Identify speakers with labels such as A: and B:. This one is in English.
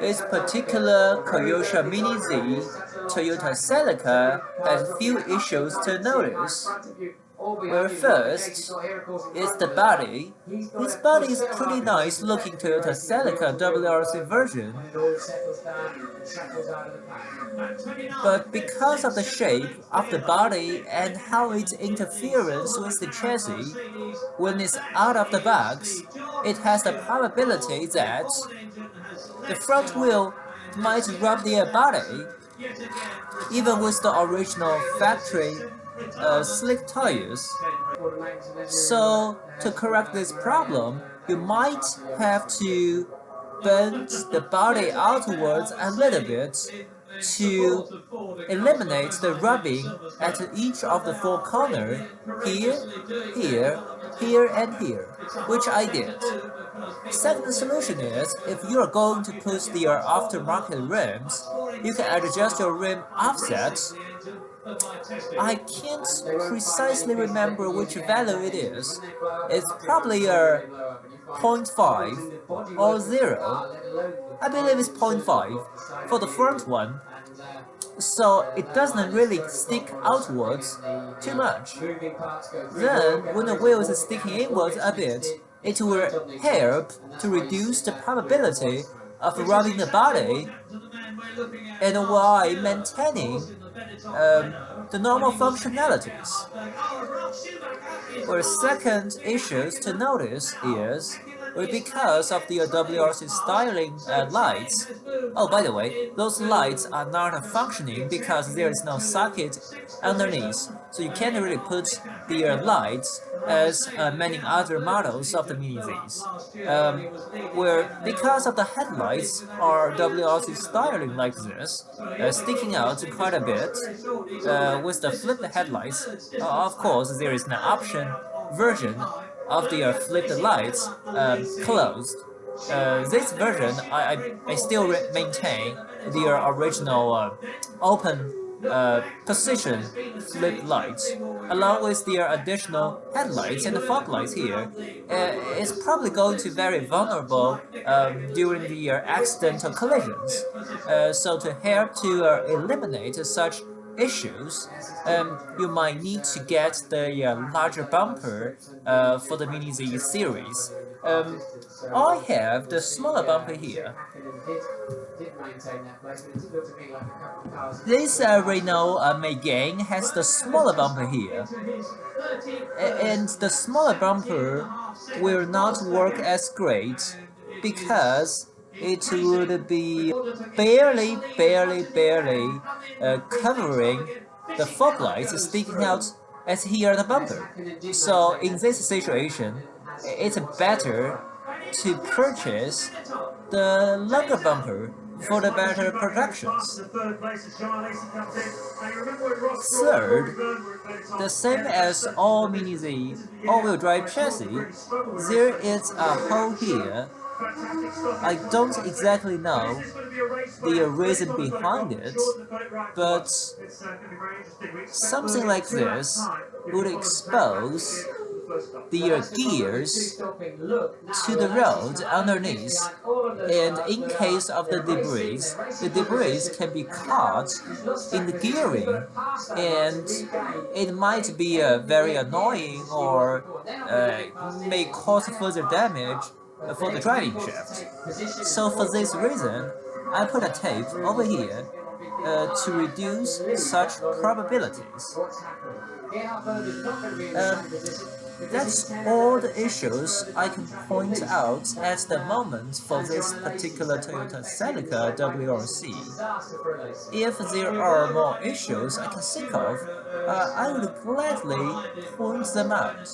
A: This particular Kyosho Mini Z Toyota Celica has a few issues to notice. Well, first is the body. This body is pretty nice looking Toyota Celica WRC version. But because of the shape of the body and how it interferes with the chassis, when it's out of the box, it has the probability that the front wheel might rub the body, even with the original factory uh, slick tires. So to correct this problem, you might have to bend the body outwards a little bit to eliminate the rubbing at each of the four corners, here, here, here and here, which I did. Second solution is, if you are going to put your aftermarket rims, you can adjust your rim offset I can't precisely remember which value it is. It's probably a 0.5 or 0. I believe it's 0.5 for the front one. So it doesn't really stick outwards too much. Then, when the wheel is sticking inwards a bit, it will help to reduce the probability of rubbing the body and while maintaining um, the normal functionalities. Well, second issues to notice is because of the WRC styling uh, lights. Oh, by the way, those lights are not functioning because there is no socket underneath, so you can't really put the uh, lights as uh, many other models of the Mini. Um, where because of the headlights are WRC styling like this, uh, sticking out quite a bit, uh, with the flipped headlights, of course there is an option version of the uh, flipped lights um, closed. Uh, this version, I, I, I still maintain the original open uh, position flip lights, along with their additional headlights and fog lights here, uh, is probably going to be very vulnerable um, during the uh, accidental collisions. Uh, so to help to uh, eliminate such issues, um, you might need to get the uh, larger bumper uh, for the Mini Z series. Um, I have the smaller bumper here. This uh, Renault uh, Megane has the smaller bumper here. And the smaller bumper will not work as great because it would be barely, barely, barely uh, covering the fog lights sticking out as here the bumper. So in this situation, it's better to purchase the longer bumper for the better protections. Third, the same as all Mini Z all-wheel drive chassis, there is a hole here I don't exactly know the reason behind it, but something like this would expose the gears to the road underneath, and in case of the debris, the debris can be caught in the gearing, and it might be uh, very annoying or uh, may cause further damage for the driving shaft. So for this reason, I put a tape over here uh, to reduce such probabilities. Um, that's all the issues I can point out at the moment for this particular Toyota Celica WRC. If there are more issues I can think of, uh, I would gladly point them out.